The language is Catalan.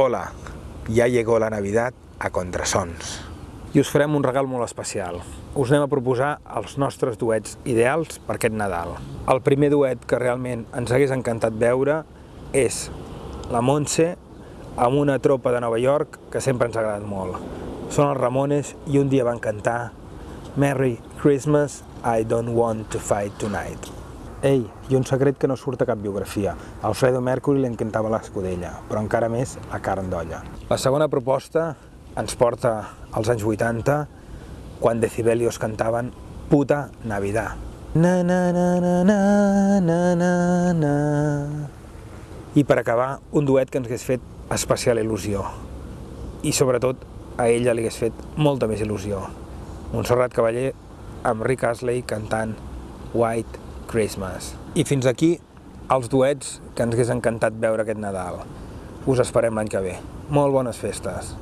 Hola, ja llegó la Navidad a contrasons. I us farem un regal molt especial. Us anem a proposar els nostres duets ideals per aquest Nadal. El primer duet que realment ens hagués encantat veure és la Montse amb una tropa de Nova York que sempre ens ha agradat molt. Són els Ramones i un dia van cantar Merry Christmas, I don't want to fight tonight. Ei, i un secret que no surt a cap biografia. Alfredo Mercury l'encantava l'escudella, però encara més la carn d'olla. La segona proposta ens porta als anys 80, quan Decibelios cantaven Puta Navidad. Na na na na na na na na I per acabar, un duet que ens hagués fet especial il·lusió. I sobretot a ella li hagués fet molta més il·lusió. Montserrat Cavaller amb Rick Astley cantant White Christmas. I fins aquí els duets que ens hagués encantat veure aquest Nadal. Us esperem l'any que ve. Molt bones festes!